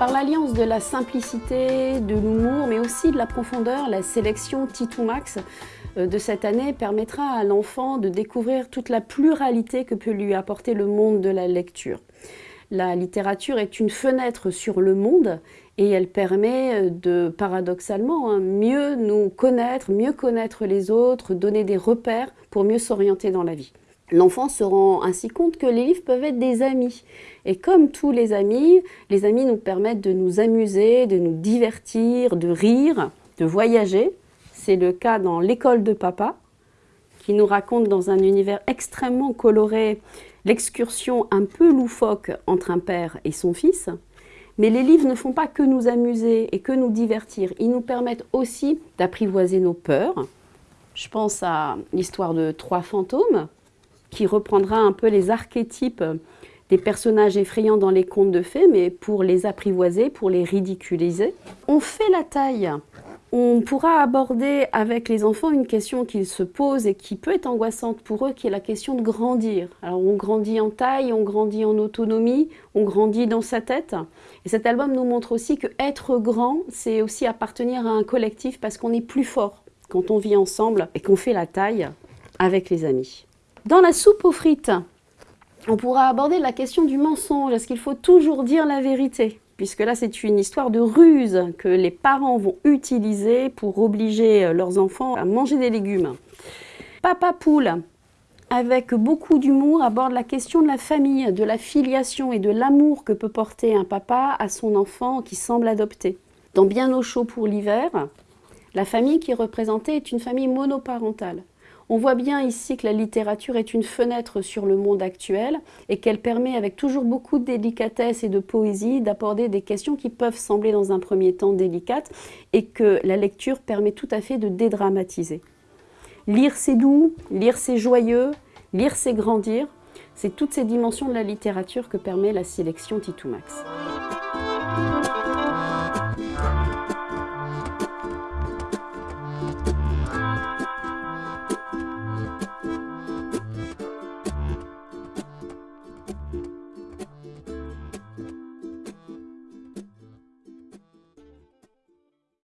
Par l'alliance de la simplicité, de l'humour, mais aussi de la profondeur, la sélection Titou Max euh, de cette année permettra à l'enfant de découvrir toute la pluralité que peut lui apporter le monde de la lecture. La littérature est une fenêtre sur le monde et elle permet euh, de, paradoxalement, hein, mieux nous connaître, mieux connaître les autres, donner des repères pour mieux s'orienter dans la vie. L'enfant se rend ainsi compte que les livres peuvent être des amis. Et comme tous les amis, les amis nous permettent de nous amuser, de nous divertir, de rire, de voyager. C'est le cas dans L'école de papa, qui nous raconte dans un univers extrêmement coloré l'excursion un peu loufoque entre un père et son fils. Mais les livres ne font pas que nous amuser et que nous divertir. Ils nous permettent aussi d'apprivoiser nos peurs. Je pense à l'histoire de Trois fantômes, qui reprendra un peu les archétypes des personnages effrayants dans les contes de fées, mais pour les apprivoiser, pour les ridiculiser. On fait la taille. On pourra aborder avec les enfants une question qu'ils se posent et qui peut être angoissante pour eux, qui est la question de grandir. Alors on grandit en taille, on grandit en autonomie, on grandit dans sa tête. Et cet album nous montre aussi que être grand, c'est aussi appartenir à un collectif parce qu'on est plus fort quand on vit ensemble et qu'on fait la taille avec les amis. Dans la soupe aux frites, on pourra aborder la question du mensonge. Est-ce qu'il faut toujours dire la vérité? Puisque là, c'est une histoire de ruse que les parents vont utiliser pour obliger euh, leurs enfants à manger des légumes. Papa Poule, avec beaucoup d'humour, aborde la question de la famille, de la filiation et de l'amour que peut porter un papa à son enfant qui semble adopté. Dans Bien au chaud pour l'hiver, la famille qui est représentée est une famille monoparentale. On voit bien ici que la littérature est une fenêtre sur le monde actuel et qu'elle permet avec toujours beaucoup de délicatesse et de poésie d'aborder des questions qui peuvent sembler dans un premier temps délicates et que la lecture permet tout à fait de dédramatiser. Lire c'est doux, lire c'est joyeux, lire c'est grandir, c'est toutes ces dimensions de la littérature que permet la sélection Titoumax. Max.